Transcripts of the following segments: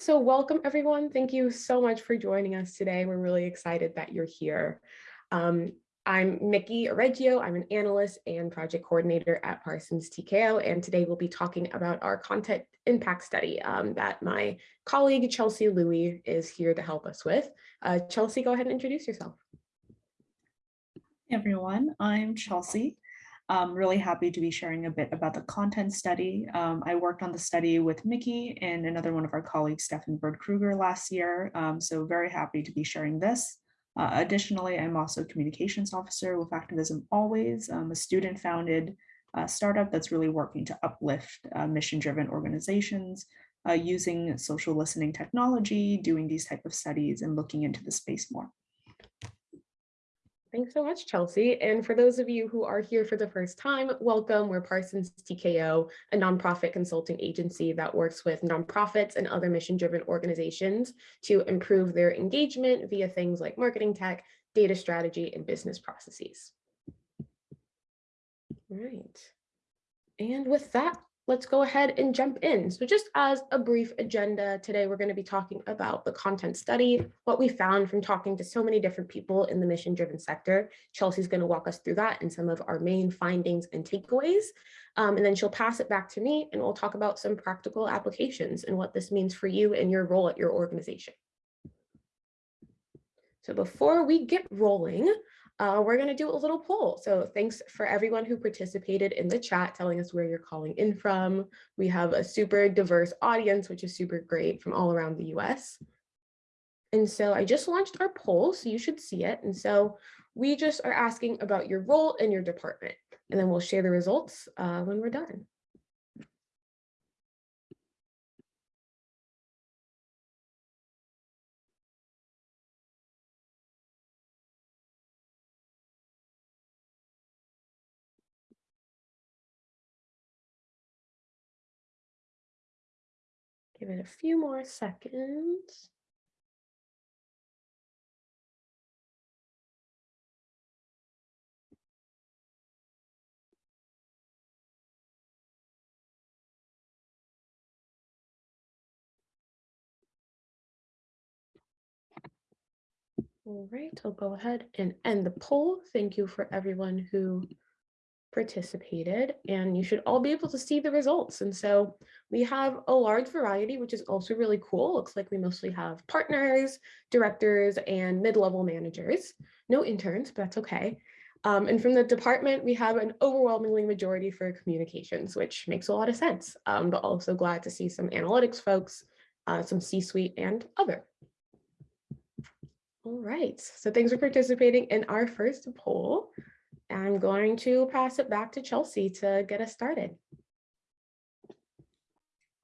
So welcome everyone. Thank you so much for joining us today. We're really excited that you're here. Um, I'm Mickey Reggio. I'm an analyst and project coordinator at Parsons TKO, and today we'll be talking about our content impact study um, that my colleague Chelsea Louie is here to help us with. Uh, Chelsea, go ahead and introduce yourself. Hey everyone, I'm Chelsea. I'm really happy to be sharing a bit about the content study. Um, I worked on the study with Mickey and another one of our colleagues, Stefan Bird Kruger last year. Um, so very happy to be sharing this. Uh, additionally, I'm also communications officer with Activism Always, um, a student founded uh, startup that's really working to uplift uh, mission driven organizations uh, using social listening technology, doing these type of studies and looking into the space more. Thanks so much, Chelsea. And for those of you who are here for the first time, welcome. We're Parsons TKO, a nonprofit consulting agency that works with nonprofits and other mission-driven organizations to improve their engagement via things like marketing tech, data strategy, and business processes. All right. And with that, let's go ahead and jump in. So just as a brief agenda today, we're going to be talking about the content study, what we found from talking to so many different people in the mission driven sector. Chelsea's going to walk us through that and some of our main findings and takeaways. Um, and then she'll pass it back to me and we'll talk about some practical applications and what this means for you and your role at your organization. So before we get rolling, uh, we're going to do a little poll. So thanks for everyone who participated in the chat, telling us where you're calling in from. We have a super diverse audience, which is super great from all around the US. And so I just launched our poll, so you should see it. And so we just are asking about your role in your department, and then we'll share the results uh, when we're done. Give it a few more seconds. All right, I'll go ahead and end the poll. Thank you for everyone who participated and you should all be able to see the results. And so we have a large variety, which is also really cool. Looks like we mostly have partners, directors, and mid-level managers. No interns, but that's okay. Um, and from the department, we have an overwhelmingly majority for communications, which makes a lot of sense, um, but also glad to see some analytics folks, uh, some C-suite and other. All right, so thanks for participating in our first poll. I'm going to pass it back to Chelsea to get us started.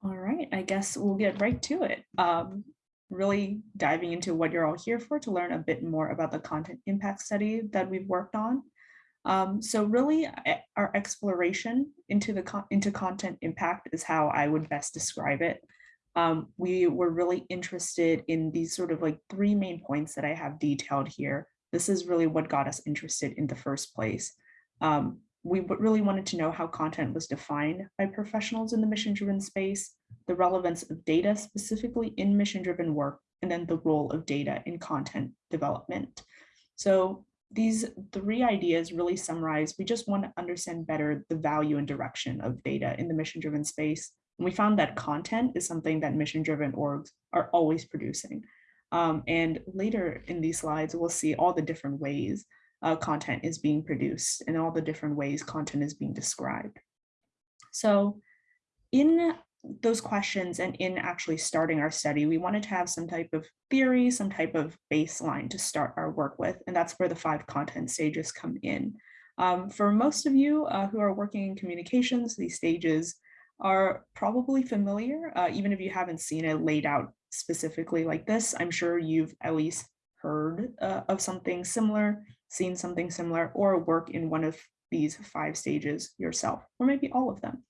All right, I guess we'll get right to it. Um, really diving into what you're all here for to learn a bit more about the content impact study that we've worked on. Um, so really our exploration into the con into content impact is how I would best describe it. Um, we were really interested in these sort of like three main points that I have detailed here this is really what got us interested in the first place. Um, we really wanted to know how content was defined by professionals in the mission-driven space, the relevance of data specifically in mission-driven work, and then the role of data in content development. So these three ideas really summarize, we just want to understand better the value and direction of data in the mission-driven space. And we found that content is something that mission-driven orgs are always producing. Um, and later in these slides, we'll see all the different ways uh, content is being produced and all the different ways content is being described. So in those questions and in actually starting our study, we wanted to have some type of theory, some type of baseline to start our work with, and that's where the five content stages come in. Um, for most of you uh, who are working in communications, these stages are probably familiar, uh, even if you haven't seen it laid out specifically like this. I'm sure you've at least heard uh, of something similar, seen something similar, or work in one of these five stages yourself, or maybe all of them.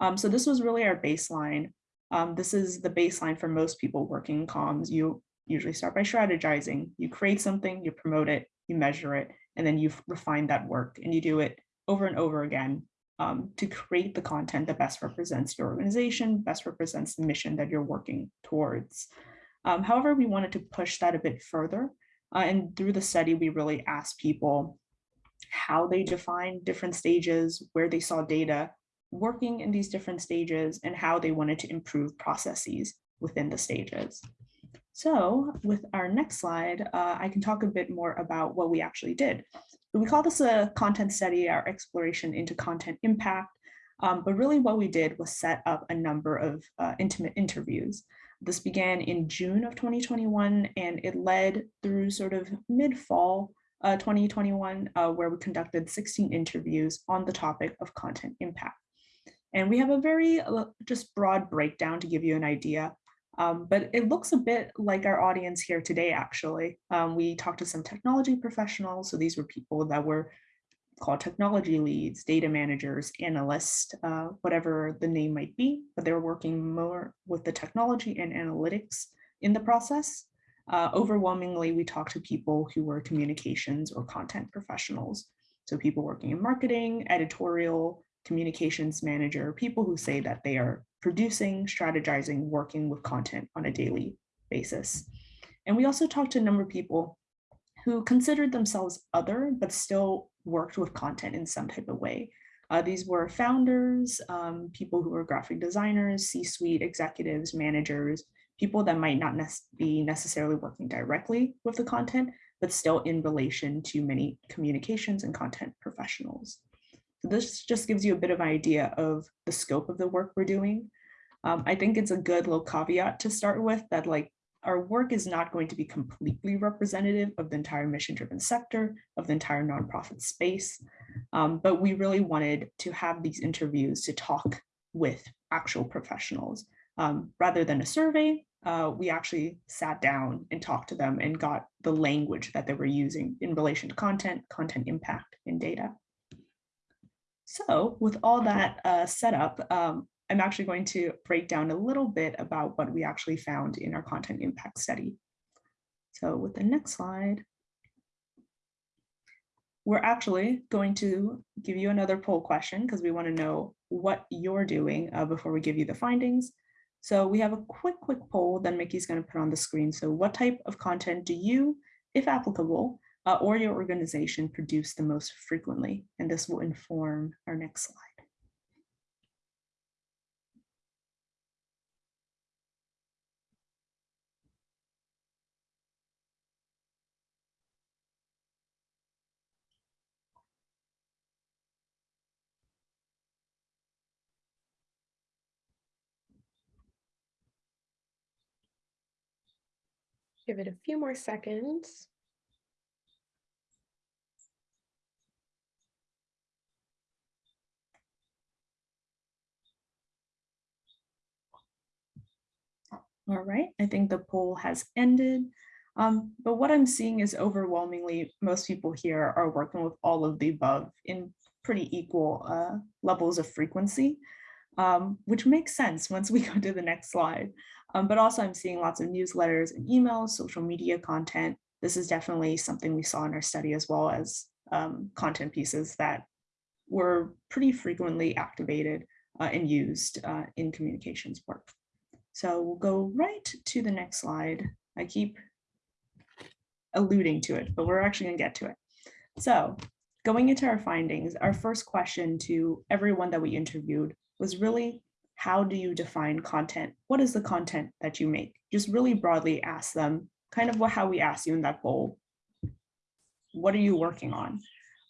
Um, so this was really our baseline. Um, this is the baseline for most people working in comms. You usually start by strategizing. You create something, you promote it, you measure it, and then you refine that work and you do it over and over again um, to create the content that best represents your organization, best represents the mission that you're working towards. Um, however, we wanted to push that a bit further. Uh, and through the study, we really asked people how they define different stages, where they saw data working in these different stages, and how they wanted to improve processes within the stages. So with our next slide, uh, I can talk a bit more about what we actually did. We call this a content study, our exploration into content impact. Um, but really what we did was set up a number of uh, intimate interviews. This began in June of 2021, and it led through sort of mid-fall uh, 2021, uh, where we conducted 16 interviews on the topic of content impact. And we have a very uh, just broad breakdown to give you an idea um, but it looks a bit like our audience here today, actually. Um, we talked to some technology professionals. So these were people that were called technology leads, data managers, analysts, uh, whatever the name might be, but they were working more with the technology and analytics in the process. Uh, overwhelmingly, we talked to people who were communications or content professionals. So people working in marketing, editorial, communications manager, people who say that they are producing, strategizing, working with content on a daily basis. And we also talked to a number of people who considered themselves other, but still worked with content in some type of way. Uh, these were founders, um, people who were graphic designers, C-suite executives, managers, people that might not ne be necessarily working directly with the content, but still in relation to many communications and content professionals. This just gives you a bit of idea of the scope of the work we're doing. Um, I think it's a good little caveat to start with that like our work is not going to be completely representative of the entire mission driven sector of the entire nonprofit space. Um, but we really wanted to have these interviews to talk with actual professionals um, rather than a survey. Uh, we actually sat down and talked to them and got the language that they were using in relation to content, content impact, and data. So with all that uh, set up, um, I'm actually going to break down a little bit about what we actually found in our content impact study. So with the next slide, we're actually going to give you another poll question because we want to know what you're doing uh, before we give you the findings. So we have a quick, quick poll that Mickey's going to put on the screen. So what type of content do you, if applicable, uh, or your organization produce the most frequently. And this will inform our next slide. Give it a few more seconds. All right, I think the poll has ended. Um, but what I'm seeing is overwhelmingly most people here are working with all of the above in pretty equal uh, levels of frequency, um, which makes sense once we go to the next slide. Um, but also I'm seeing lots of newsletters and emails, social media content. This is definitely something we saw in our study as well as um, content pieces that were pretty frequently activated uh, and used uh, in communications work. So we'll go right to the next slide. I keep alluding to it, but we're actually gonna get to it. So going into our findings, our first question to everyone that we interviewed was really, how do you define content? What is the content that you make? Just really broadly ask them, kind of what how we asked you in that poll. What are you working on?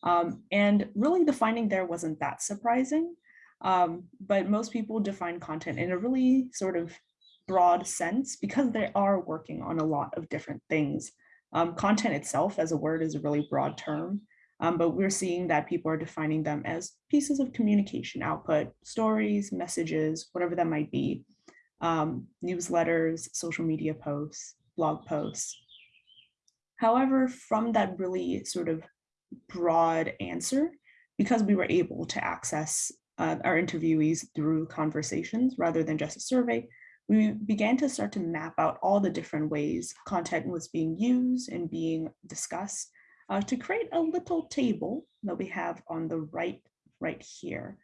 Um, and really the finding there wasn't that surprising, um, but most people define content in a really sort of broad sense because they are working on a lot of different things. Um, content itself as a word is a really broad term, um, but we're seeing that people are defining them as pieces of communication output, stories, messages, whatever that might be, um, newsletters, social media posts, blog posts. However, from that really sort of broad answer, because we were able to access uh, our interviewees through conversations rather than just a survey, we began to start to map out all the different ways content was being used and being discussed uh, to create a little table that we have on the right, right here.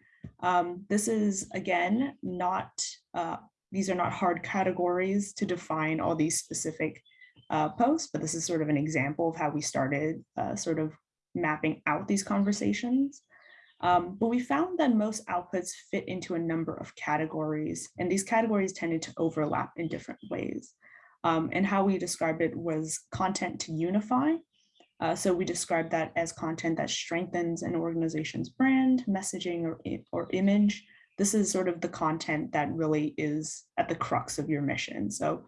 Um, this is, again, not, uh, these are not hard categories to define all these specific uh, posts, but this is sort of an example of how we started uh, sort of mapping out these conversations. Um, but we found that most outputs fit into a number of categories, and these categories tended to overlap in different ways. Um, and how we described it was content to unify. Uh, so we described that as content that strengthens an organization's brand, messaging, or, or image. This is sort of the content that really is at the crux of your mission. So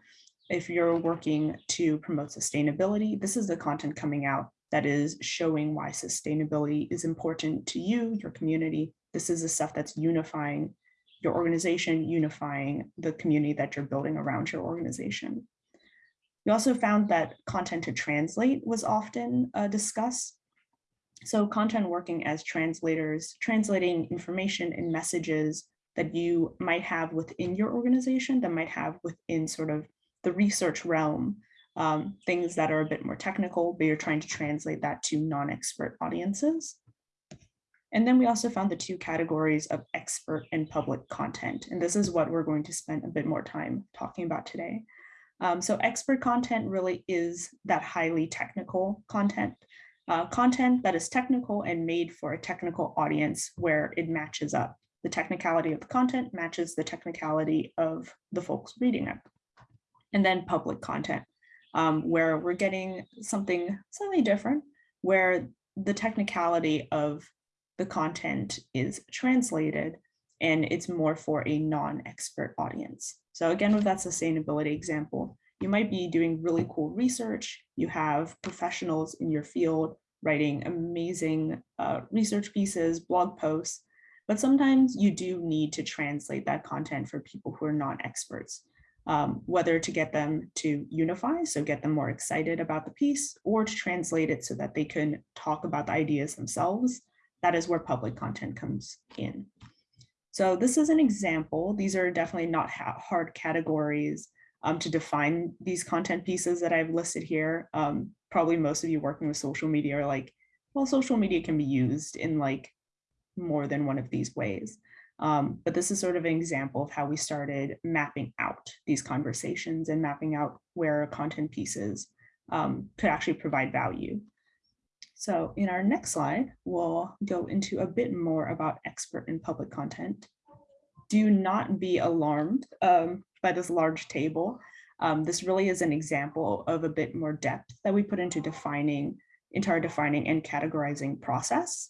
if you're working to promote sustainability, this is the content coming out that is showing why sustainability is important to you, your community. This is the stuff that's unifying your organization, unifying the community that you're building around your organization. We also found that content to translate was often uh, discussed. So content working as translators, translating information and messages that you might have within your organization that might have within sort of the research realm um, things that are a bit more technical, but you're trying to translate that to non-expert audiences. And then we also found the two categories of expert and public content. And this is what we're going to spend a bit more time talking about today. Um, so expert content really is that highly technical content, uh, content that is technical and made for a technical audience where it matches up. The technicality of the content matches the technicality of the folks reading it. And then public content, um, where we're getting something slightly different, where the technicality of the content is translated and it's more for a non-expert audience. So again, with that sustainability example, you might be doing really cool research. You have professionals in your field writing amazing uh, research pieces, blog posts, but sometimes you do need to translate that content for people who are not experts um, whether to get them to unify, so get them more excited about the piece, or to translate it so that they can talk about the ideas themselves. That is where public content comes in. So this is an example. These are definitely not hard categories um, to define these content pieces that I've listed here. Um, probably most of you working with social media are like, well, social media can be used in like more than one of these ways. Um, but this is sort of an example of how we started mapping out these conversations and mapping out where content pieces um, could actually provide value. So in our next slide, we'll go into a bit more about expert and public content. Do not be alarmed um, by this large table. Um, this really is an example of a bit more depth that we put into defining, into our defining and categorizing process.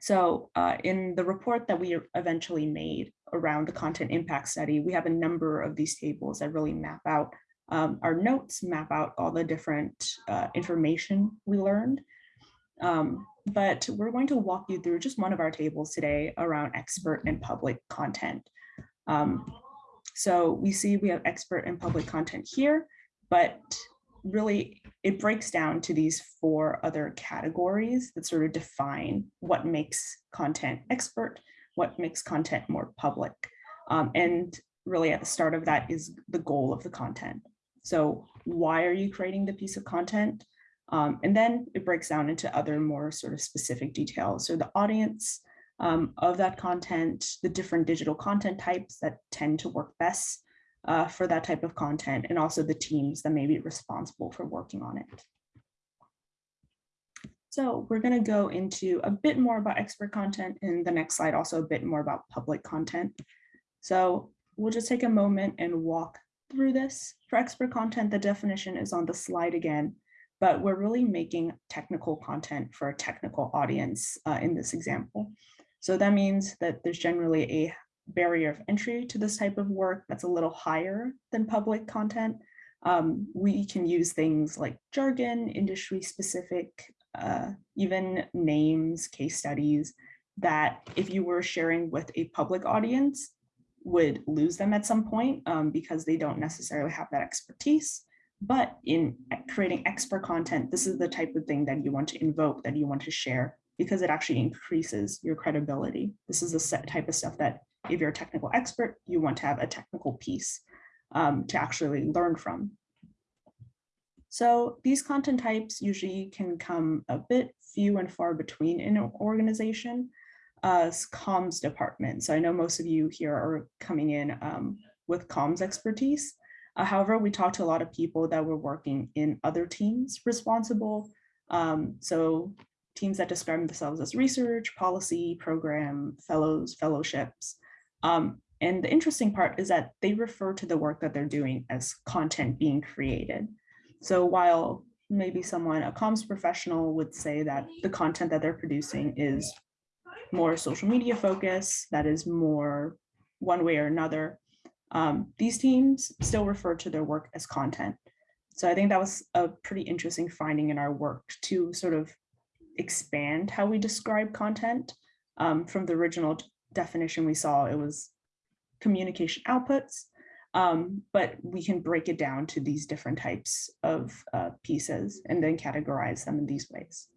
So uh, in the report that we eventually made around the content impact study, we have a number of these tables that really map out um, our notes, map out all the different uh, information we learned. Um, but we're going to walk you through just one of our tables today around expert and public content. Um, so we see we have expert and public content here, but really it breaks down to these four other categories that sort of define what makes content expert, what makes content more public. Um, and really at the start of that is the goal of the content. So why are you creating the piece of content? Um, and then it breaks down into other more sort of specific details. So the audience um, of that content, the different digital content types that tend to work best uh, for that type of content and also the teams that may be responsible for working on it. So we're going to go into a bit more about expert content in the next slide, also a bit more about public content. So we'll just take a moment and walk through this. For expert content, the definition is on the slide again, but we're really making technical content for a technical audience uh, in this example. So that means that there's generally a barrier of entry to this type of work that's a little higher than public content. Um, we can use things like jargon, industry specific, uh, even names, case studies that if you were sharing with a public audience would lose them at some point um, because they don't necessarily have that expertise. But in creating expert content, this is the type of thing that you want to invoke, that you want to share, because it actually increases your credibility. This is the set type of stuff that if you're a technical expert, you want to have a technical piece um, to actually learn from. So these content types usually can come a bit few and far between in an organization. uh, comms department. So I know most of you here are coming in um, with comms expertise. Uh, however, we talked to a lot of people that were working in other teams responsible. Um, so teams that describe themselves as research, policy, program, fellows, fellowships. Um, and the interesting part is that they refer to the work that they're doing as content being created. So while maybe someone, a comms professional would say that the content that they're producing is more social media focus, that is more one way or another, um, these teams still refer to their work as content. So I think that was a pretty interesting finding in our work to sort of expand how we describe content. Um, from the original definition we saw, it was communication outputs, um, but we can break it down to these different types of uh, pieces and then categorize them in these ways.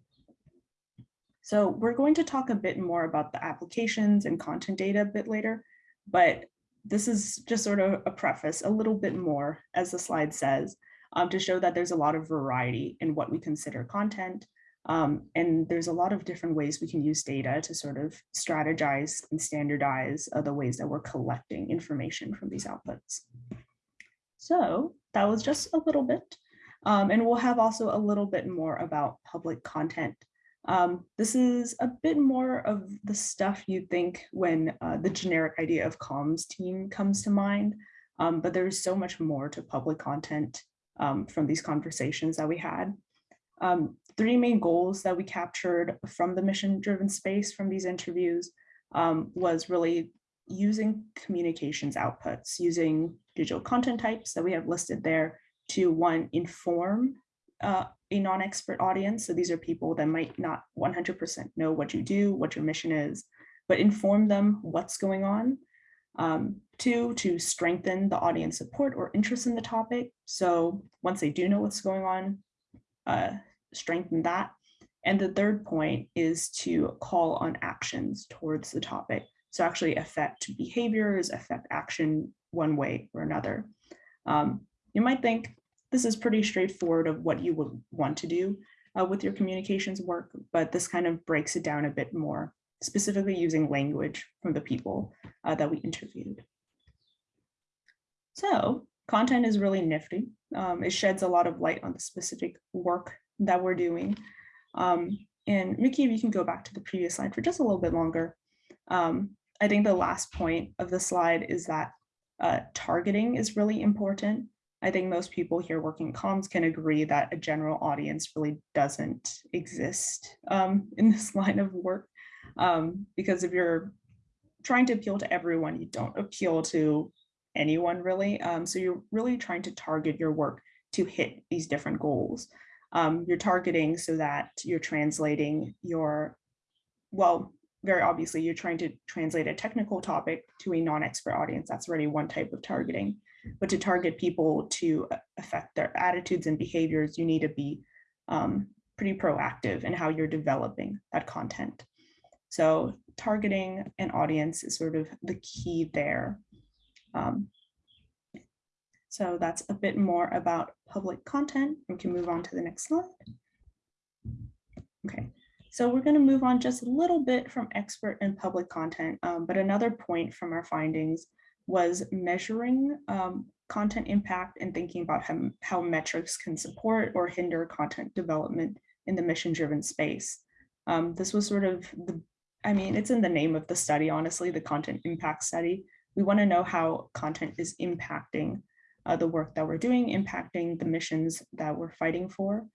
So we're going to talk a bit more about the applications and content data a bit later, but this is just sort of a preface a little bit more, as the slide says, um, to show that there's a lot of variety in what we consider content. Um, and there's a lot of different ways we can use data to sort of strategize and standardize uh, the ways that we're collecting information from these outputs. So that was just a little bit. Um, and we'll have also a little bit more about public content. Um, this is a bit more of the stuff you think when uh, the generic idea of comms team comes to mind, um, but there's so much more to public content um, from these conversations that we had. Um, three main goals that we captured from the mission driven space from these interviews um, was really using communications outputs, using digital content types that we have listed there to one, inform uh, a non-expert audience. So these are people that might not 100% know what you do, what your mission is, but inform them what's going on. Um, two, to strengthen the audience support or interest in the topic. So once they do know what's going on, uh, strengthen that. And the third point is to call on actions towards the topic. So actually affect behaviors, affect action one way or another. Um, you might think this is pretty straightforward of what you would want to do uh, with your communications work, but this kind of breaks it down a bit more, specifically using language from the people uh, that we interviewed. So content is really nifty. Um, it sheds a lot of light on the specific work that we're doing. Um, and Mickey, if you can go back to the previous slide for just a little bit longer. Um, I think the last point of the slide is that uh, targeting is really important. I think most people here working comms can agree that a general audience really doesn't exist um, in this line of work. Um, because if you're trying to appeal to everyone, you don't appeal to anyone really. Um, so you're really trying to target your work to hit these different goals um, you're targeting so that you're translating your, well, very obviously you're trying to translate a technical topic to a non-expert audience. That's already one type of targeting. But to target people to affect their attitudes and behaviors, you need to be um, pretty proactive in how you're developing that content. So targeting an audience is sort of the key there. Um, so that's a bit more about public content. We can move on to the next slide. Okay, so we're going to move on just a little bit from expert and public content, um, but another point from our findings was measuring um, content impact and thinking about how, how metrics can support or hinder content development in the mission-driven space. Um, this was sort of the, I mean, it's in the name of the study, honestly, the content impact study. We want to know how content is impacting uh, the work that we're doing, impacting the missions that we're fighting for.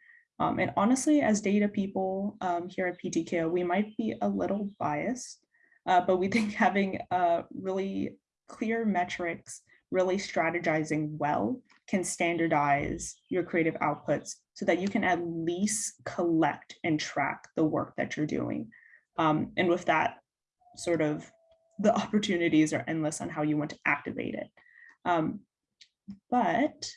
Um, and honestly, as data people um, here at PTKO, we might be a little biased, uh, but we think having uh, really clear metrics, really strategizing well can standardize your creative outputs so that you can at least collect and track the work that you're doing. Um, and with that, sort of the opportunities are endless on how you want to activate it. Um, but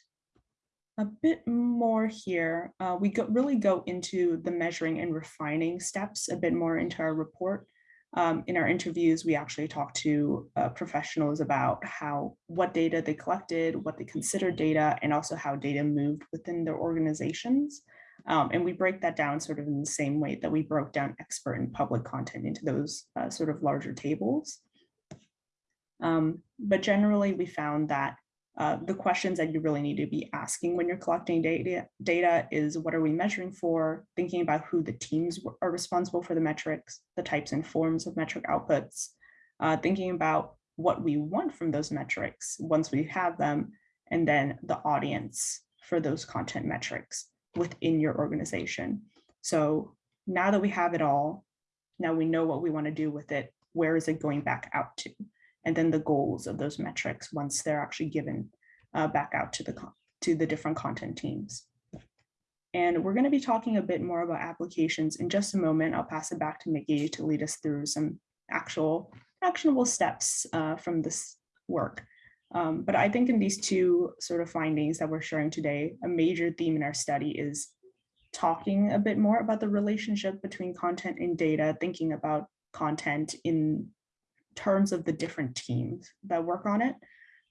a bit more here. Uh, we go, really go into the measuring and refining steps a bit more into our report. Um, in our interviews, we actually talk to uh, professionals about how what data they collected, what they considered data, and also how data moved within their organizations. Um, and we break that down sort of in the same way that we broke down expert and public content into those uh, sort of larger tables. Um, but generally, we found that uh, the questions that you really need to be asking when you're collecting data, data is what are we measuring for, thinking about who the teams are responsible for the metrics, the types and forms of metric outputs, uh, thinking about what we want from those metrics once we have them, and then the audience for those content metrics within your organization. So now that we have it all, now we know what we want to do with it, where is it going back out to? And then the goals of those metrics once they're actually given uh, back out to the, to the different content teams. And we're going to be talking a bit more about applications in just a moment. I'll pass it back to Mickey to lead us through some actual actionable steps uh, from this work. Um, but I think in these two sort of findings that we're sharing today, a major theme in our study is talking a bit more about the relationship between content and data, thinking about content in terms of the different teams that work on it,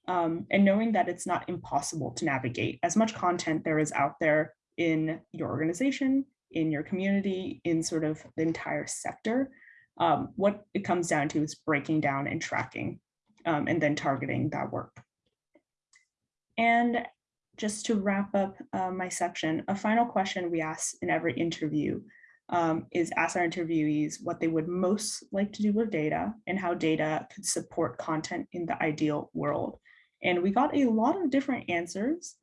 um, and knowing that it's not impossible to navigate as much content there is out there in your organization, in your community, in sort of the entire sector. Um, what it comes down to is breaking down and tracking um, and then targeting that work. And just to wrap up uh, my section, a final question we ask in every interview um, is ask our interviewees what they would most like to do with data and how data could support content in the ideal world. And we got a lot of different answers,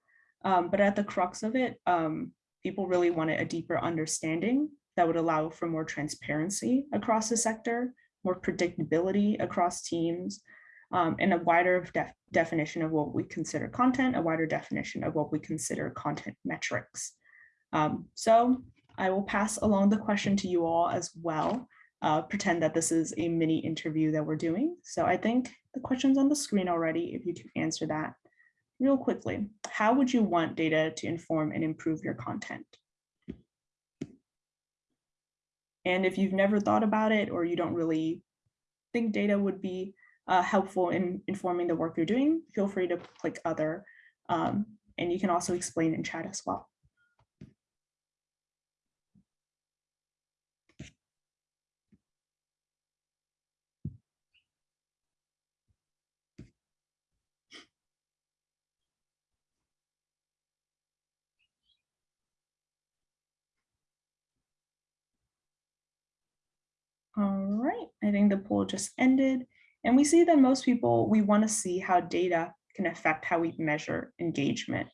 um, but at the crux of it, um, people really wanted a deeper understanding that would allow for more transparency across the sector, more predictability across teams, um, and a wider def definition of what we consider content, a wider definition of what we consider content metrics. Um, so I will pass along the question to you all as well. Uh, pretend that this is a mini interview that we're doing. So I think the question's on the screen already, if you can answer that real quickly. How would you want data to inform and improve your content? And if you've never thought about it or you don't really think data would be uh, helpful in informing the work you're doing, feel free to click other. Um, and you can also explain in chat as well. All right, I think the poll just ended. And we see that most people, we want to see how data can affect how we measure engagement.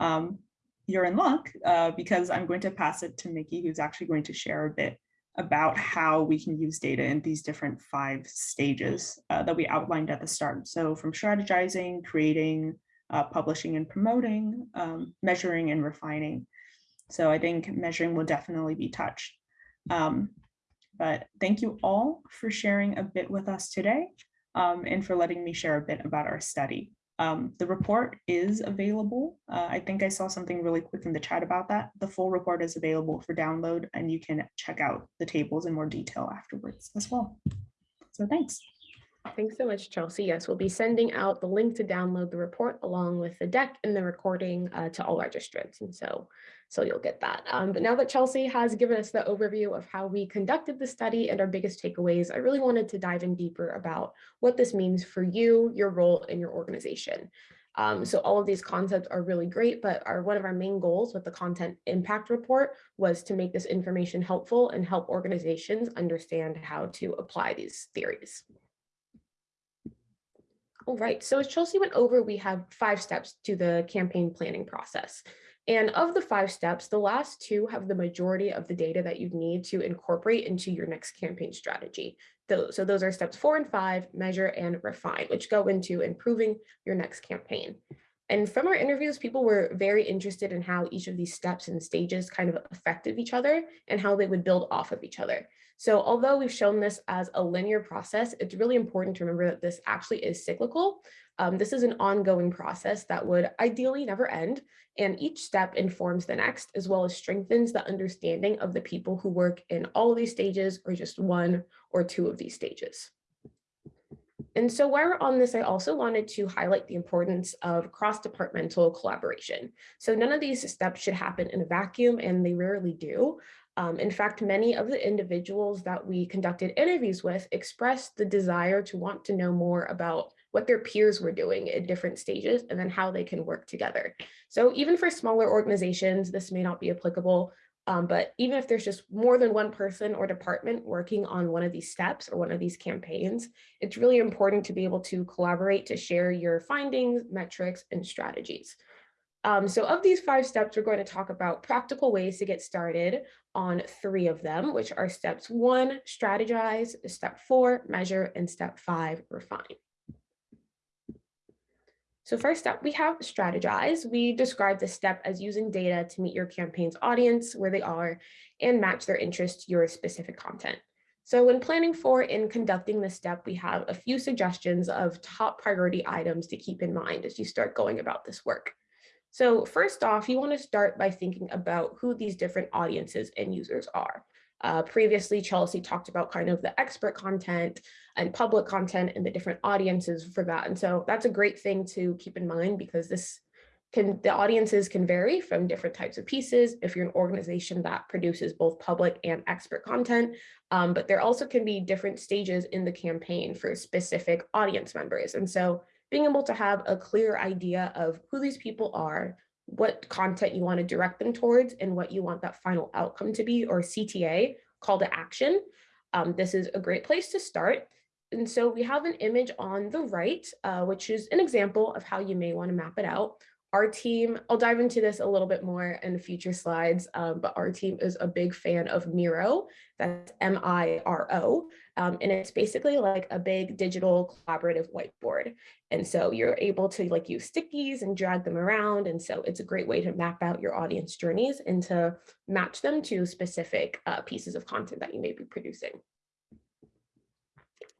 Um, you're in luck uh, because I'm going to pass it to Mickey, who's actually going to share a bit about how we can use data in these different five stages uh, that we outlined at the start. So from strategizing, creating, uh, publishing and promoting, um, measuring and refining. So I think measuring will definitely be touched. Um, but thank you all for sharing a bit with us today um, and for letting me share a bit about our study. Um, the report is available. Uh, I think I saw something really quick in the chat about that. The full report is available for download and you can check out the tables in more detail afterwards as well. So thanks. Thanks so much, Chelsea. Yes, we'll be sending out the link to download the report along with the deck and the recording uh, to all registrants. And so, so you'll get that. Um, but now that Chelsea has given us the overview of how we conducted the study and our biggest takeaways, I really wanted to dive in deeper about what this means for you, your role in your organization. Um, so all of these concepts are really great, but our one of our main goals with the content impact report was to make this information helpful and help organizations understand how to apply these theories. All right, so as Chelsea went over, we have five steps to the campaign planning process. And of the five steps, the last two have the majority of the data that you need to incorporate into your next campaign strategy. So those are steps four and five, measure and refine, which go into improving your next campaign. And from our interviews, people were very interested in how each of these steps and stages kind of affected each other and how they would build off of each other. So although we've shown this as a linear process, it's really important to remember that this actually is cyclical. Um, this is an ongoing process that would ideally never end, and each step informs the next, as well as strengthens the understanding of the people who work in all of these stages or just one or two of these stages. And so while we're on this, I also wanted to highlight the importance of cross-departmental collaboration. So none of these steps should happen in a vacuum and they rarely do. Um, in fact, many of the individuals that we conducted interviews with expressed the desire to want to know more about what their peers were doing at different stages and then how they can work together. So even for smaller organizations, this may not be applicable, um, but even if there's just more than one person or department working on one of these steps or one of these campaigns, it's really important to be able to collaborate to share your findings, metrics, and strategies. Um, so of these five steps, we're going to talk about practical ways to get started on three of them, which are steps one, strategize, step four, measure, and step five, refine. So first up, we have strategize. We describe the step as using data to meet your campaign's audience where they are and match their interest to your specific content. So when planning for and conducting this step, we have a few suggestions of top priority items to keep in mind as you start going about this work. So first off, you want to start by thinking about who these different audiences and users are. Uh, previously, Chelsea talked about kind of the expert content and public content and the different audiences for that. And so that's a great thing to keep in mind because this can, the audiences can vary from different types of pieces if you're an organization that produces both public and expert content, um, but there also can be different stages in the campaign for specific audience members. And so being able to have a clear idea of who these people are, what content you want to direct them towards and what you want that final outcome to be or CTA, call to action. Um, this is a great place to start. And so we have an image on the right, uh, which is an example of how you may want to map it out. Our team, I'll dive into this a little bit more in future slides, um, but our team is a big fan of Miro, that's M-I-R-O, um, and it's basically like a big digital collaborative whiteboard. And so you're able to like use stickies and drag them around. And so it's a great way to map out your audience journeys and to match them to specific uh, pieces of content that you may be producing.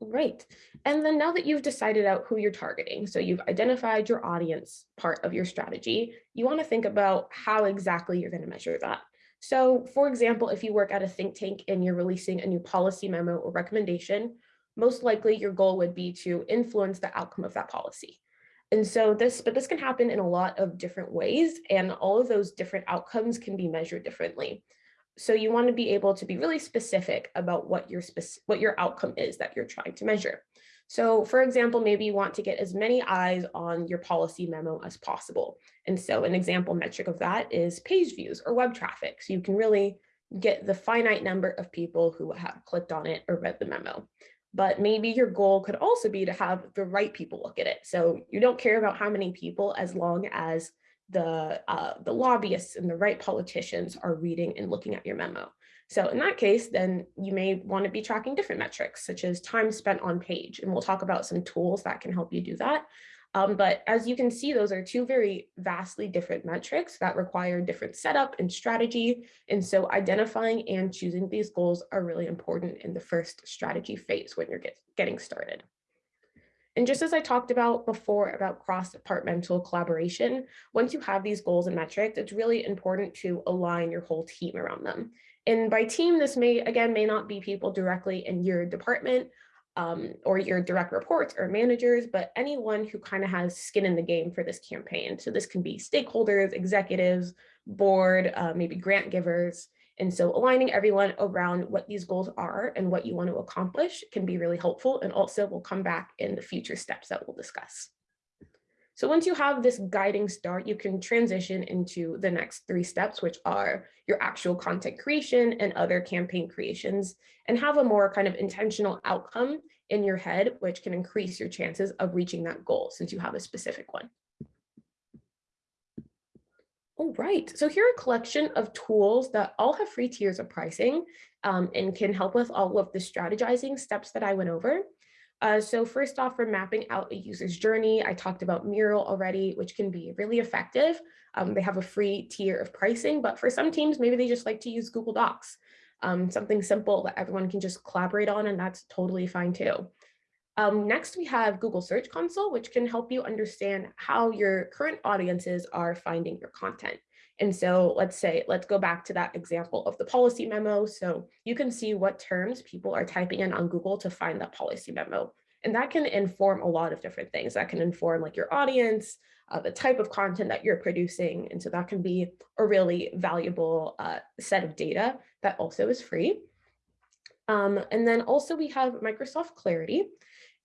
Right. And then now that you've decided out who you're targeting, so you've identified your audience part of your strategy, you want to think about how exactly you're going to measure that. So for example, if you work at a think tank and you're releasing a new policy memo or recommendation, most likely your goal would be to influence the outcome of that policy. And so this, but this can happen in a lot of different ways and all of those different outcomes can be measured differently. So you want to be able to be really specific about what your what your outcome is that you're trying to measure. So for example, maybe you want to get as many eyes on your policy memo as possible. And so an example metric of that is page views or web traffic. So you can really get the finite number of people who have clicked on it or read the memo. But maybe your goal could also be to have the right people look at it. So you don't care about how many people as long as the, uh, the lobbyists and the right politicians are reading and looking at your memo. So in that case, then you may want to be tracking different metrics, such as time spent on page. And we'll talk about some tools that can help you do that. Um, but as you can see, those are two very vastly different metrics that require different setup and strategy. And so identifying and choosing these goals are really important in the first strategy phase when you're get, getting started. And just as I talked about before about cross-departmental collaboration, once you have these goals and metrics, it's really important to align your whole team around them. And by team, this may, again, may not be people directly in your department um, or your direct reports or managers, but anyone who kind of has skin in the game for this campaign. So this can be stakeholders, executives, board, uh, maybe grant givers, and so aligning everyone around what these goals are and what you want to accomplish can be really helpful. And also we'll come back in the future steps that we'll discuss. So once you have this guiding start, you can transition into the next three steps, which are your actual content creation and other campaign creations, and have a more kind of intentional outcome in your head, which can increase your chances of reaching that goal since you have a specific one. All right, so here are a collection of tools that all have free tiers of pricing um, and can help with all of the strategizing steps that I went over. Uh, so first off, for mapping out a user's journey, I talked about Miro already, which can be really effective. Um, they have a free tier of pricing, but for some teams, maybe they just like to use Google Docs, um, something simple that everyone can just collaborate on, and that's totally fine too. Um, next, we have Google Search Console, which can help you understand how your current audiences are finding your content. And so let's say, let's go back to that example of the policy memo. So you can see what terms people are typing in on Google to find that policy memo. And that can inform a lot of different things. That can inform like your audience, uh, the type of content that you're producing. And so that can be a really valuable uh, set of data that also is free. Um, and then also we have Microsoft Clarity.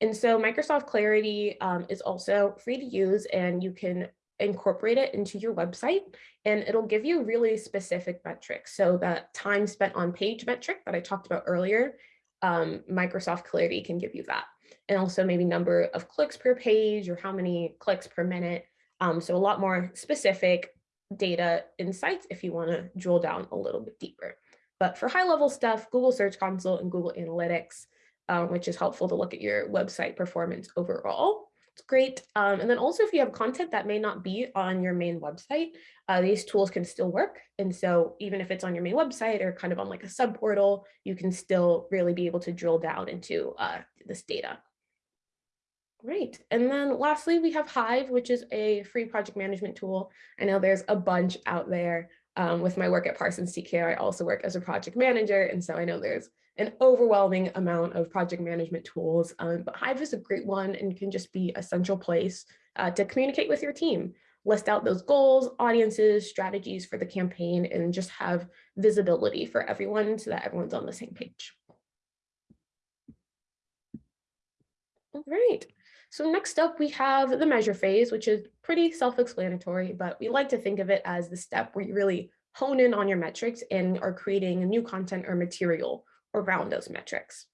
And so Microsoft Clarity um, is also free to use and you can incorporate it into your website and it'll give you really specific metrics. So that time spent on page metric that I talked about earlier, um, Microsoft Clarity can give you that. And also maybe number of clicks per page or how many clicks per minute. Um, so a lot more specific data insights if you want to drill down a little bit deeper. But for high level stuff, Google Search Console and Google Analytics, um, which is helpful to look at your website performance overall. Great. Um, and then also if you have content that may not be on your main website, uh, these tools can still work. And so even if it's on your main website or kind of on like a sub portal, you can still really be able to drill down into uh, this data. Great. And then lastly, we have Hive, which is a free project management tool. I know there's a bunch out there. Um, with my work at Parsons TKO, I also work as a project manager. And so I know there's an overwhelming amount of project management tools, um, but Hive is a great one and can just be a central place uh, to communicate with your team, list out those goals, audiences, strategies for the campaign, and just have visibility for everyone so that everyone's on the same page. All right. So next up, we have the measure phase, which is pretty self-explanatory, but we like to think of it as the step where you really hone in on your metrics and are creating new content or material around those metrics.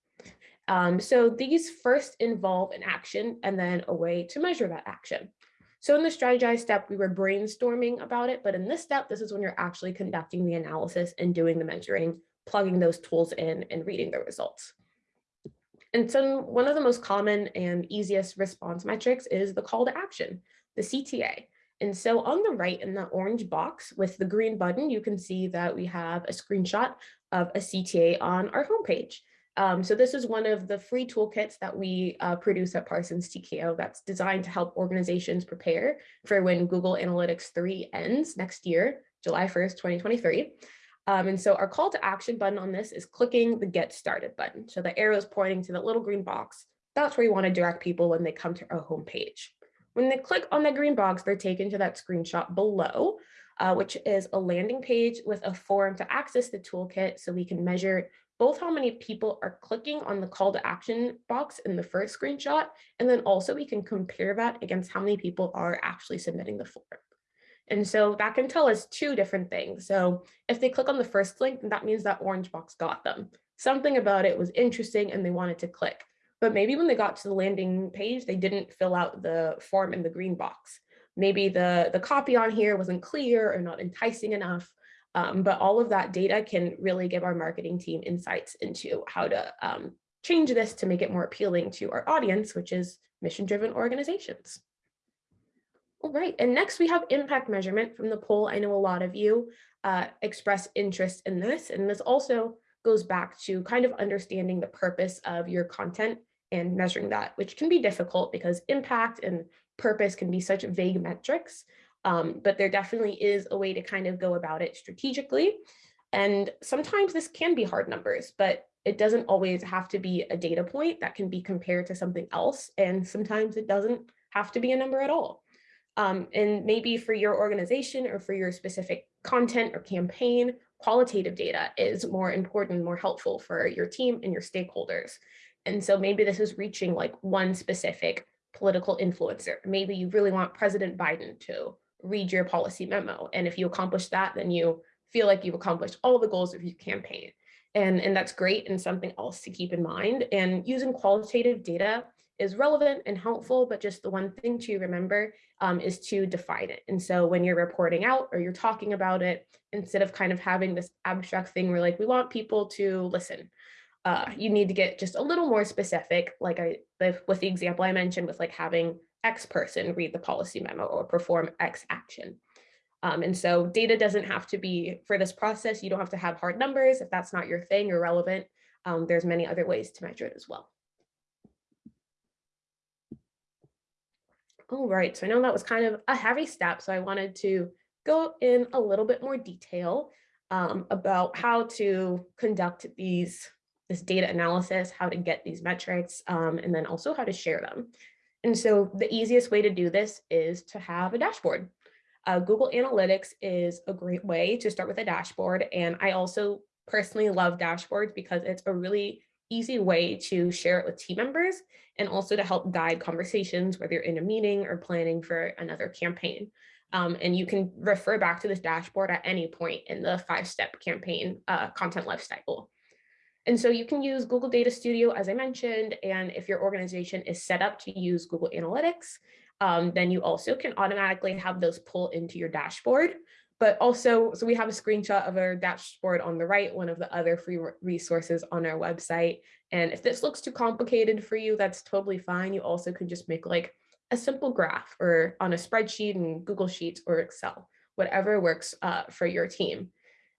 Um, so these first involve an action and then a way to measure that action. So in the strategize step, we were brainstorming about it, but in this step, this is when you're actually conducting the analysis and doing the measuring, plugging those tools in and reading the results. And so one of the most common and easiest response metrics is the call to action, the CTA. And so on the right in the orange box with the green button, you can see that we have a screenshot of a CTA on our homepage. Um, so this is one of the free toolkits that we uh, produce at Parsons TKO that's designed to help organizations prepare for when Google Analytics 3 ends next year, July 1st, 2023. Um, and so our call to action button on this is clicking the get started button. So the arrow is pointing to the little green box. That's where you want to direct people when they come to our homepage. When they click on the green box, they're taken to that screenshot below, uh, which is a landing page with a form to access the toolkit so we can measure both how many people are clicking on the call to action box in the first screenshot, and then also we can compare that against how many people are actually submitting the form. And so that can tell us two different things. So if they click on the first link, that means that orange box got them. Something about it was interesting and they wanted to click. But maybe when they got to the landing page, they didn't fill out the form in the green box. Maybe the, the copy on here wasn't clear or not enticing enough. Um, but all of that data can really give our marketing team insights into how to um, change this to make it more appealing to our audience, which is mission-driven organizations. All right, and next we have impact measurement from the poll. I know a lot of you uh, express interest in this, and this also goes back to kind of understanding the purpose of your content and measuring that, which can be difficult because impact and purpose can be such vague metrics, um, but there definitely is a way to kind of go about it strategically. And sometimes this can be hard numbers, but it doesn't always have to be a data point that can be compared to something else. And sometimes it doesn't have to be a number at all. Um, and maybe for your organization or for your specific content or campaign, qualitative data is more important, more helpful for your team and your stakeholders. And so maybe this is reaching like one specific political influencer. Maybe you really want President Biden to read your policy memo. And if you accomplish that, then you feel like you've accomplished all the goals of your campaign. And, and that's great and something else to keep in mind. And using qualitative data is relevant and helpful, but just the one thing to remember um, is to define it. And so when you're reporting out or you're talking about it, instead of kind of having this abstract thing where like, we want people to listen, uh, you need to get just a little more specific, like I, with the example I mentioned with like having X person read the policy memo or perform X action. Um, and so data doesn't have to be for this process. You don't have to have hard numbers if that's not your thing or relevant. Um, there's many other ways to measure it as well. All right, so I know that was kind of a heavy step, so I wanted to go in a little bit more detail um, about how to conduct these this data analysis, how to get these metrics, um, and then also how to share them. And so the easiest way to do this is to have a dashboard. Uh, Google Analytics is a great way to start with a dashboard. And I also personally love dashboards because it's a really easy way to share it with team members and also to help guide conversations, whether you're in a meeting or planning for another campaign. Um, and you can refer back to this dashboard at any point in the five-step campaign uh, content lifecycle. And so you can use Google Data Studio, as I mentioned, and if your organization is set up to use Google Analytics, um, then you also can automatically have those pull into your dashboard. But also, so we have a screenshot of our dashboard on the right, one of the other free resources on our website. And if this looks too complicated for you, that's totally fine. You also can just make like a simple graph or on a spreadsheet in Google Sheets or Excel, whatever works uh, for your team.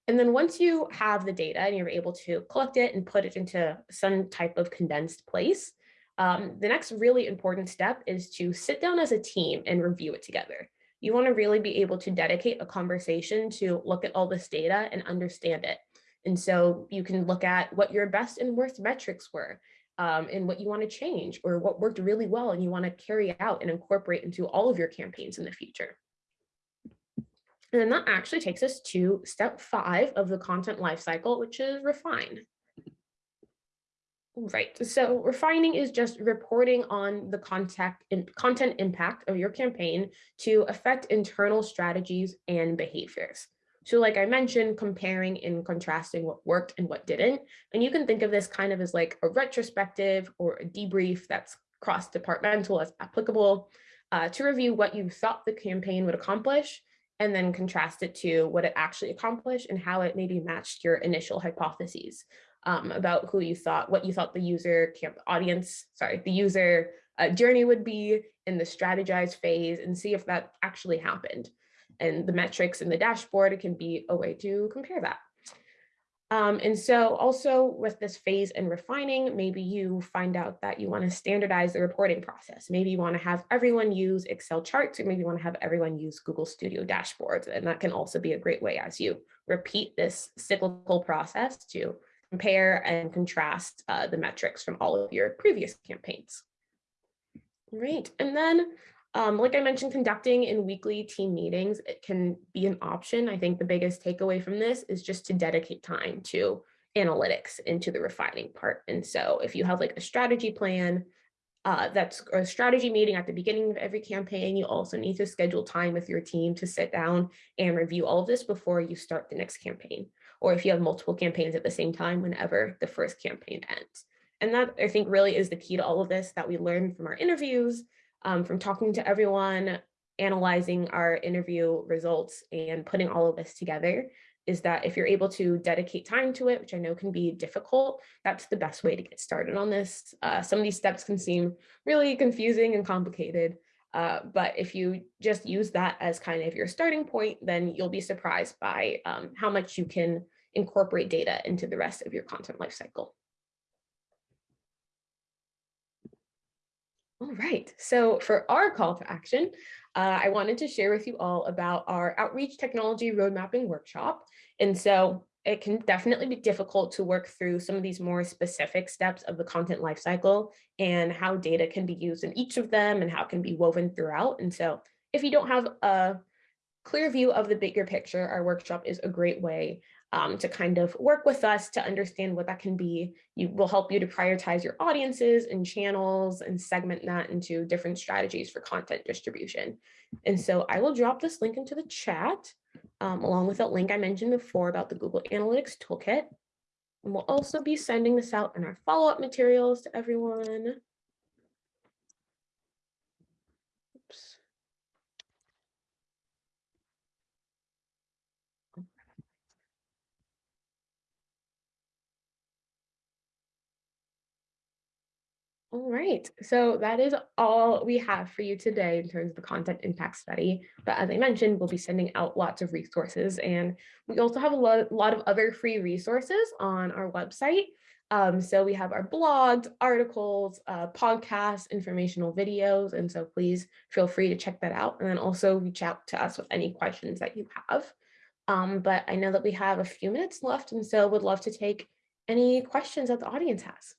And then once you have the data and you're able to collect it and put it into some type of condensed place, um, the next really important step is to sit down as a team and review it together. You want to really be able to dedicate a conversation to look at all this data and understand it. And so you can look at what your best and worst metrics were um, and what you want to change or what worked really well and you want to carry out and incorporate into all of your campaigns in the future. And then that actually takes us to step five of the content lifecycle, which is refine. Right, so refining is just reporting on the contact content impact of your campaign to affect internal strategies and behaviors. So like I mentioned, comparing and contrasting what worked and what didn't. And you can think of this kind of as like a retrospective or a debrief that's cross-departmental as applicable uh, to review what you thought the campaign would accomplish and then contrast it to what it actually accomplished and how it maybe matched your initial hypotheses um, about who you thought, what you thought the user camp audience, sorry, the user uh, journey would be in the strategized phase and see if that actually happened. And the metrics in the dashboard can be a way to compare that. Um, and so also with this phase and refining, maybe you find out that you want to standardize the reporting process. Maybe you want to have everyone use Excel charts, or maybe you want to have everyone use Google Studio dashboards. And that can also be a great way as you repeat this cyclical process to compare and contrast uh, the metrics from all of your previous campaigns. Great. And then, um, like I mentioned, conducting in weekly team meetings, it can be an option. I think the biggest takeaway from this is just to dedicate time to analytics into the refining part. And so if you have like a strategy plan, uh, that's a strategy meeting at the beginning of every campaign. You also need to schedule time with your team to sit down and review all of this before you start the next campaign or if you have multiple campaigns at the same time whenever the first campaign ends. And that I think really is the key to all of this that we learned from our interviews, um, from talking to everyone, analyzing our interview results and putting all of this together is that if you're able to dedicate time to it, which I know can be difficult, that's the best way to get started on this. Uh, some of these steps can seem really confusing and complicated, uh, but if you just use that as kind of your starting point, then you'll be surprised by um, how much you can incorporate data into the rest of your content lifecycle. All right, so for our call to action, uh, I wanted to share with you all about our outreach technology road mapping workshop. And so it can definitely be difficult to work through some of these more specific steps of the content lifecycle and how data can be used in each of them and how it can be woven throughout. And so if you don't have a clear view of the bigger picture, our workshop is a great way um, to kind of work with us to understand what that can be. You will help you to prioritize your audiences and channels and segment that into different strategies for content distribution. And so I will drop this link into the chat um, along with that link I mentioned before about the Google Analytics Toolkit. And we'll also be sending this out in our follow-up materials to everyone. All right, so that is all we have for you today in terms of the content impact study. But as I mentioned, we'll be sending out lots of resources and we also have a lot, lot of other free resources on our website. Um, so we have our blogs, articles, uh, podcasts, informational videos. And so please feel free to check that out and then also reach out to us with any questions that you have. Um, but I know that we have a few minutes left and so would love to take any questions that the audience has?